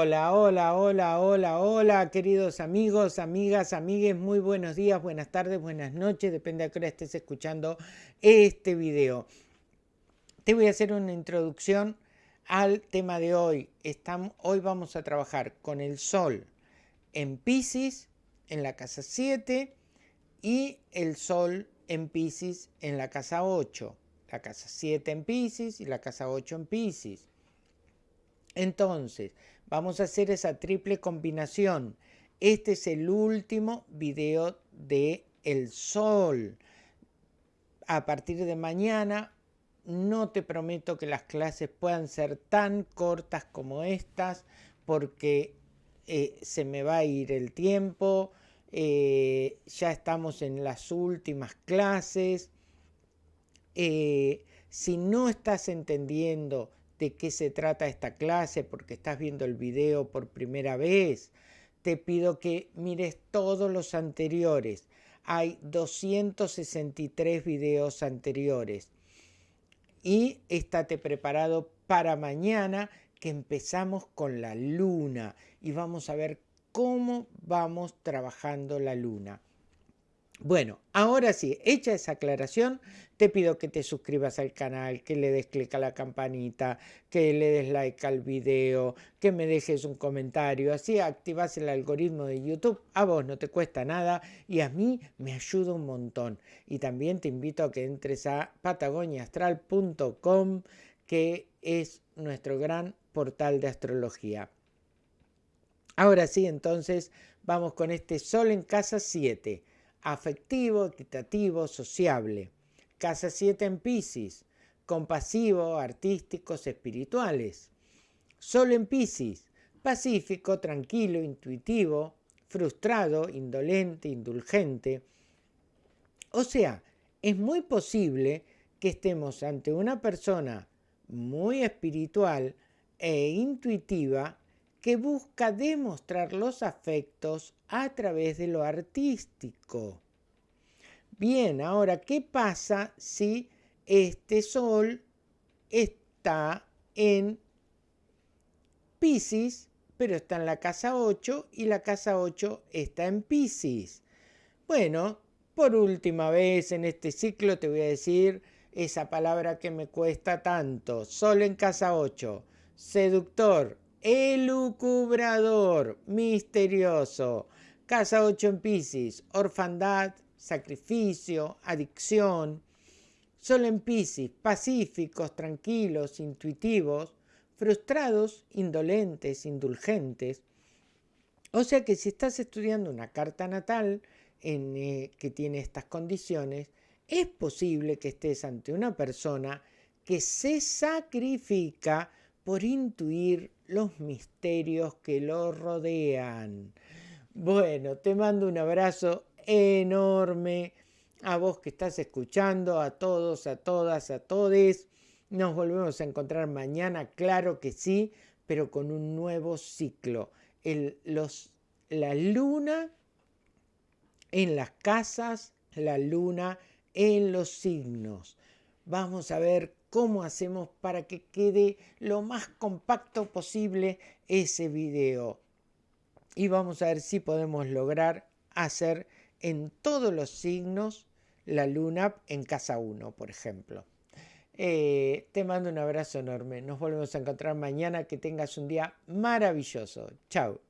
Hola, hola, hola, hola, hola, queridos amigos, amigas, amigues, muy buenos días, buenas tardes, buenas noches, depende a qué hora estés escuchando este video. Te voy a hacer una introducción al tema de hoy. Hoy vamos a trabajar con el Sol en Pisces, en la casa 7, y el Sol en Pisces en la casa 8. La casa 7 en Pisces y la casa 8 en Pisces. Entonces, vamos a hacer esa triple combinación. Este es el último video de el sol. A partir de mañana no te prometo que las clases puedan ser tan cortas como estas porque eh, se me va a ir el tiempo, eh, ya estamos en las últimas clases. Eh, si no estás entendiendo de qué se trata esta clase porque estás viendo el video por primera vez, te pido que mires todos los anteriores. Hay 263 videos anteriores. Y estate preparado para mañana que empezamos con la luna y vamos a ver cómo vamos trabajando la luna. Bueno, ahora sí, hecha esa aclaración, te pido que te suscribas al canal, que le des clic a la campanita, que le des like al video, que me dejes un comentario, así activas el algoritmo de YouTube, a vos no te cuesta nada y a mí me ayuda un montón. Y también te invito a que entres a patagoniaastral.com, que es nuestro gran portal de astrología. Ahora sí, entonces vamos con este Sol en casa 7 afectivo, equitativo, sociable. Casa 7 en Pisces, compasivo, artísticos, espirituales. Sol en Pisces, pacífico, tranquilo, intuitivo, frustrado, indolente, indulgente. O sea, es muy posible que estemos ante una persona muy espiritual e intuitiva que busca demostrar los afectos a través de lo artístico. Bien, ahora, ¿qué pasa si este sol está en Pisces, pero está en la casa 8 y la casa 8 está en Pisces? Bueno, por última vez en este ciclo te voy a decir esa palabra que me cuesta tanto. Sol en casa 8, seductor, elucubrador, misterioso. Casa 8 en Pisces, orfandad, sacrificio, adicción. Sol en Pisces, pacíficos, tranquilos, intuitivos, frustrados, indolentes, indulgentes. O sea que si estás estudiando una carta natal en, eh, que tiene estas condiciones, es posible que estés ante una persona que se sacrifica por intuir los misterios que lo rodean. Bueno, te mando un abrazo enorme a vos que estás escuchando, a todos, a todas, a todes. Nos volvemos a encontrar mañana, claro que sí, pero con un nuevo ciclo. los, la luna en las casas, la luna en los signos. Vamos a ver cómo hacemos para que quede lo más compacto posible ese video. Y vamos a ver si podemos lograr hacer en todos los signos la luna en casa 1, por ejemplo. Eh, te mando un abrazo enorme. Nos volvemos a encontrar mañana. Que tengas un día maravilloso. Chao.